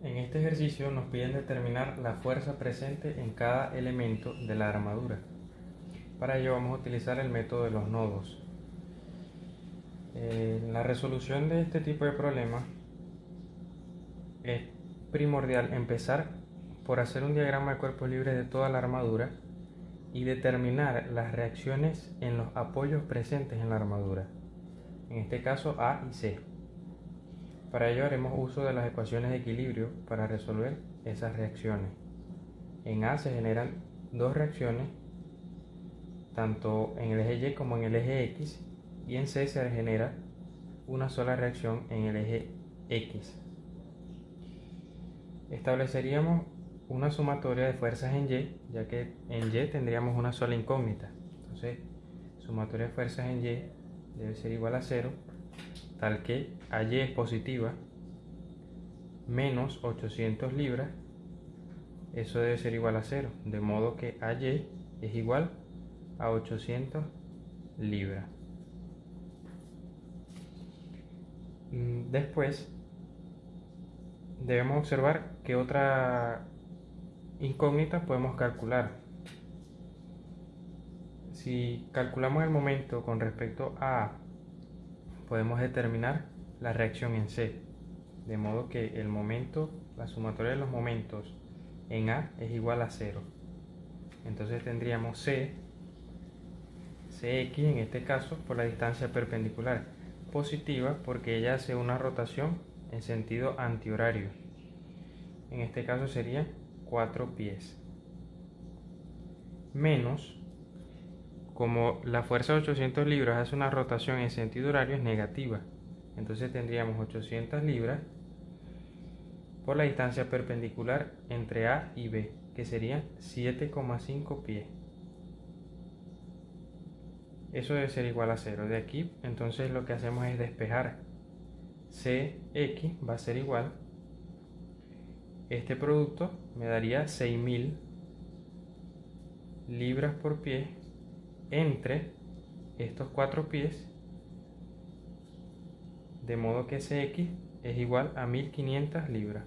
En este ejercicio nos piden determinar la fuerza presente en cada elemento de la armadura. Para ello vamos a utilizar el método de los nodos. Eh, la resolución de este tipo de problemas es primordial empezar por hacer un diagrama de cuerpos libres de toda la armadura y determinar las reacciones en los apoyos presentes en la armadura, en este caso A y C. Para ello haremos uso de las ecuaciones de equilibrio para resolver esas reacciones. En A se generan dos reacciones, tanto en el eje Y como en el eje X, y en C se genera una sola reacción en el eje X. Estableceríamos una sumatoria de fuerzas en Y, ya que en Y tendríamos una sola incógnita. Entonces, sumatoria de fuerzas en Y debe ser igual a 0 tal que AY es positiva, menos 800 libras, eso debe ser igual a 0, de modo que AY es igual a 800 libras. Mm, después, debemos observar que otra incógnita podemos calcular. Si calculamos el momento con respecto a podemos determinar la reacción en C, de modo que el momento, la sumatoria de los momentos en A es igual a 0. Entonces tendríamos C, Cx en este caso por la distancia perpendicular, positiva porque ella hace una rotación en sentido antihorario. En este caso sería 4 pies. Menos como la fuerza de 800 libras hace una rotación en sentido horario es negativa. Entonces tendríamos 800 libras por la distancia perpendicular entre A y B, que sería 7,5 pies. Eso debe ser igual a 0. De aquí, entonces lo que hacemos es despejar. CX va a ser igual. Este producto me daría 6000 libras por pie entre estos cuatro pies de modo que Cx es igual a 1500 libras.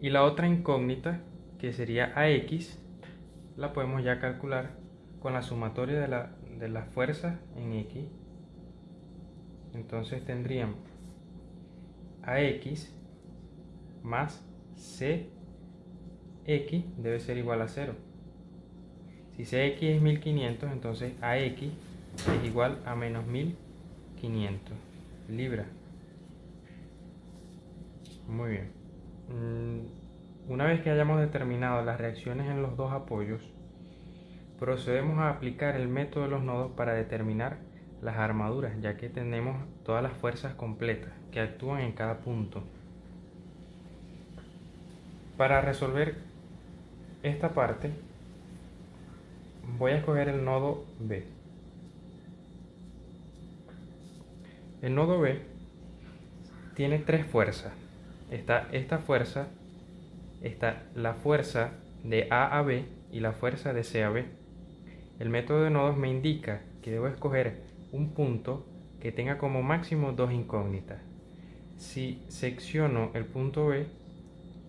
Y la otra incógnita que sería AX la podemos ya calcular con la sumatoria de la, de la fuerza en X. Entonces tendríamos AX más CX debe ser igual a 0 si CX es 1500, entonces AX es igual a menos 1500 libras. Muy bien. Mm, una vez que hayamos determinado las reacciones en los dos apoyos, procedemos a aplicar el método de los nodos para determinar las armaduras, ya que tenemos todas las fuerzas completas que actúan en cada punto. Para resolver esta parte, voy a escoger el nodo B. El nodo B tiene tres fuerzas. Está esta fuerza, está la fuerza de A a B y la fuerza de C a B. El método de nodos me indica que debo escoger un punto que tenga como máximo dos incógnitas. Si secciono el punto B,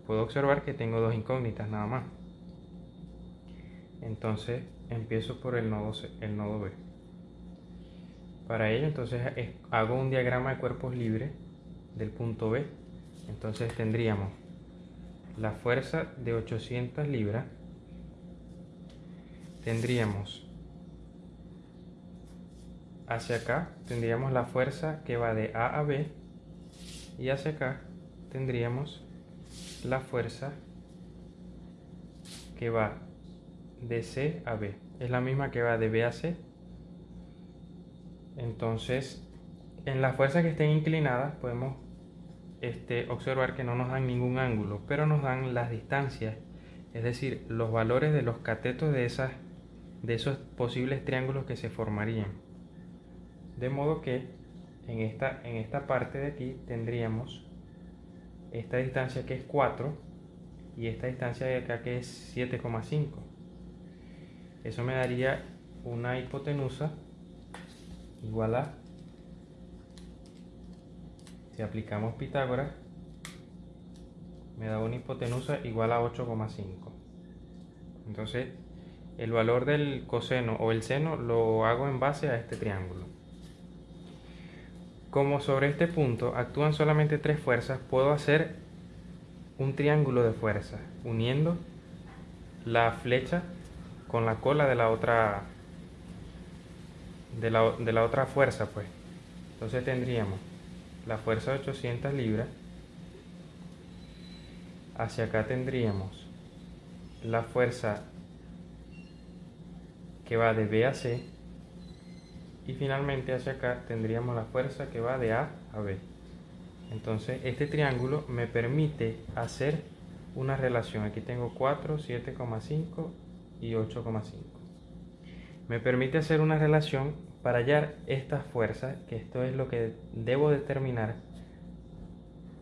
puedo observar que tengo dos incógnitas nada más. Entonces empiezo por el nodo, el nodo B. Para ello entonces hago un diagrama de cuerpos libres del punto B. Entonces tendríamos la fuerza de 800 libras. Tendríamos hacia acá, tendríamos la fuerza que va de A a B. Y hacia acá tendríamos la fuerza que va de C a B. Es la misma que va de B a C. Entonces, en las fuerzas que estén inclinadas podemos este, observar que no nos dan ningún ángulo, pero nos dan las distancias, es decir, los valores de los catetos de, esas, de esos posibles triángulos que se formarían. De modo que en esta, en esta parte de aquí tendríamos esta distancia que es 4 y esta distancia de acá que es 7,5. Eso me daría una hipotenusa igual a Si aplicamos Pitágoras, me da una hipotenusa igual a 8,5. Entonces, el valor del coseno o el seno lo hago en base a este triángulo. Como sobre este punto actúan solamente tres fuerzas, puedo hacer un triángulo de fuerza uniendo la flecha con la cola de la otra de la, de la otra fuerza pues entonces tendríamos la fuerza de 800 libras hacia acá tendríamos la fuerza que va de B a C y finalmente hacia acá tendríamos la fuerza que va de A a B. Entonces este triángulo me permite hacer una relación. Aquí tengo 4, 7,5 y 8,5. Me permite hacer una relación para hallar estas fuerzas, que esto es lo que debo determinar.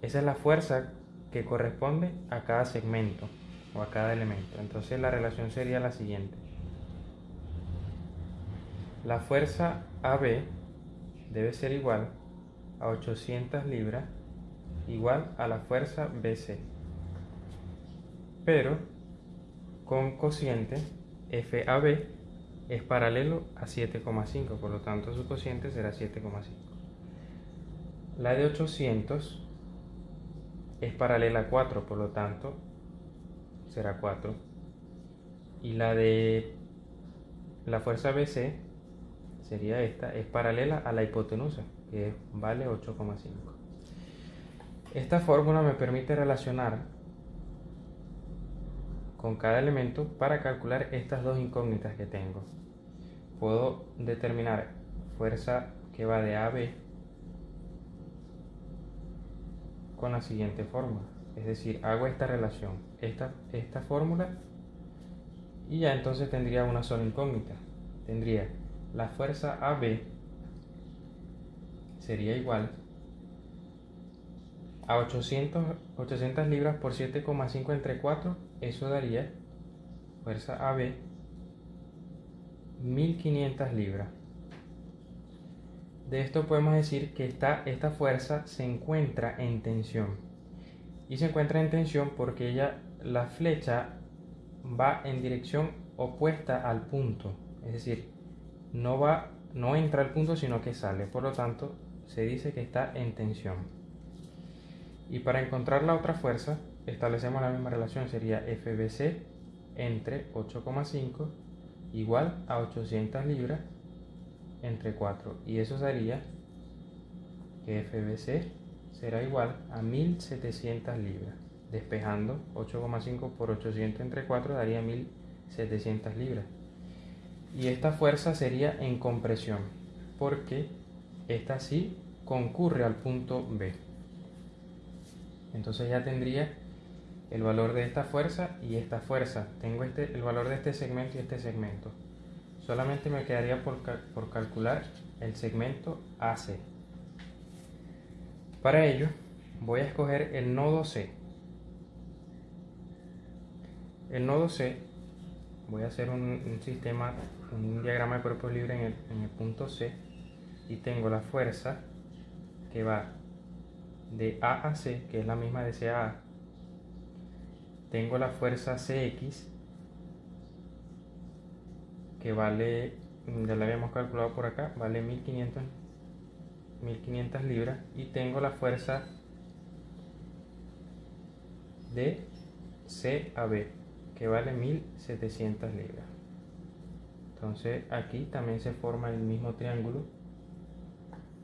Esa es la fuerza que corresponde a cada segmento o a cada elemento. Entonces la relación sería la siguiente. La fuerza AB debe ser igual a 800 libras igual a la fuerza BC. Pero con cociente FAB es paralelo a 7,5, por lo tanto su cociente será 7,5. La de 800 es paralela a 4, por lo tanto será 4. Y la de la fuerza BC sería esta, es paralela a la hipotenusa, que vale 8,5. Esta fórmula me permite relacionar con cada elemento para calcular estas dos incógnitas que tengo. Puedo determinar fuerza que va de A a B con la siguiente fórmula. Es decir, hago esta relación, esta, esta fórmula, y ya entonces tendría una sola incógnita. Tendría la fuerza AB sería igual a 800, 800 libras por 7,5 entre 4, eso daría fuerza AB 1500 libras. De esto podemos decir que esta, esta fuerza se encuentra en tensión. Y se encuentra en tensión porque ella, la flecha va en dirección opuesta al punto. Es decir, no va, no entra al punto, sino que sale. Por lo tanto, se dice que está en tensión. Y para encontrar la otra fuerza, establecemos la misma relación. Sería FBC entre 8,5 igual a 800 libras entre 4 y eso sería que FBC será igual a 1700 libras. Despejando 8,5 por 800 entre 4 daría 1700 libras. Y esta fuerza sería en compresión porque esta sí concurre al punto B entonces ya tendría el valor de esta fuerza y esta fuerza tengo este, el valor de este segmento y este segmento solamente me quedaría por, calcular el segmento AC. Para ello voy a escoger el nodo C. El nodo C, voy a hacer un, sistema, un diagrama de cuerpos libres en el, en el punto C y tengo la fuerza que va de A a C, que es la misma de C a A. Tengo la fuerza CX que vale, ya la habíamos calculado por acá, vale 1500, 1500 libras y tengo la fuerza de C a B que vale 1700 libras. Entonces aquí también se forma el mismo triángulo.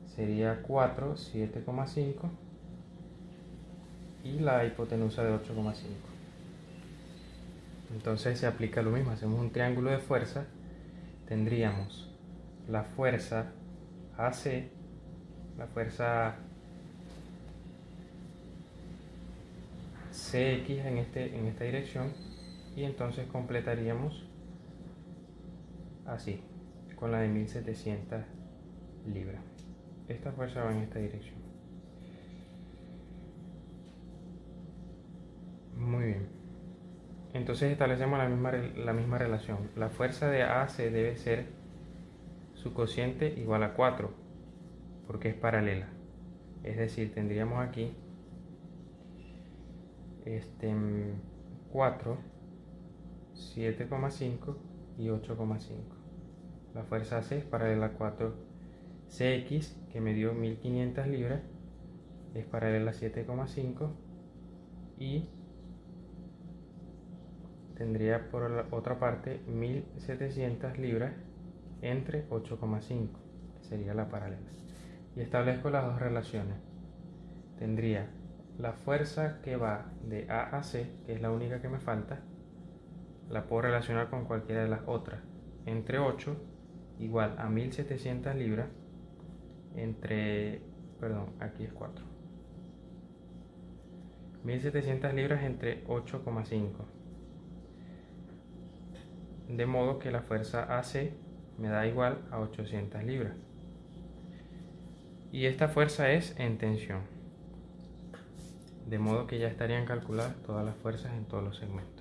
Sería 4, 7,5 y la hipotenusa de 8,5. Entonces se aplica lo mismo, hacemos un triángulo de fuerza tendríamos la fuerza AC, la fuerza CX en, este, en esta dirección y entonces completaríamos así, con la de 1700 libras. Esta fuerza va en esta dirección. Muy bien. Entonces establecemos la misma, la misma relación. La fuerza de AC debe ser su cociente igual a 4, porque es paralela. Es decir, tendríamos aquí este 4, 7,5 y 8,5. La fuerza C es paralela a 4 CX que me dio 1500 libras es paralela a 7,5 y tendría por la otra parte 1700 libras entre 8,5 sería la paralela. Y establezco las dos relaciones. Tendría la fuerza que va de A a C que es la única que me falta la puedo relacionar con cualquiera de las otras entre 8 igual a 1700 libras entre perdón aquí es 4 1700 libras entre 8,5 de modo que la fuerza AC me da igual a 800 libras. Y esta fuerza es en tensión. De modo que ya estarían calculadas todas las fuerzas en todos los segmentos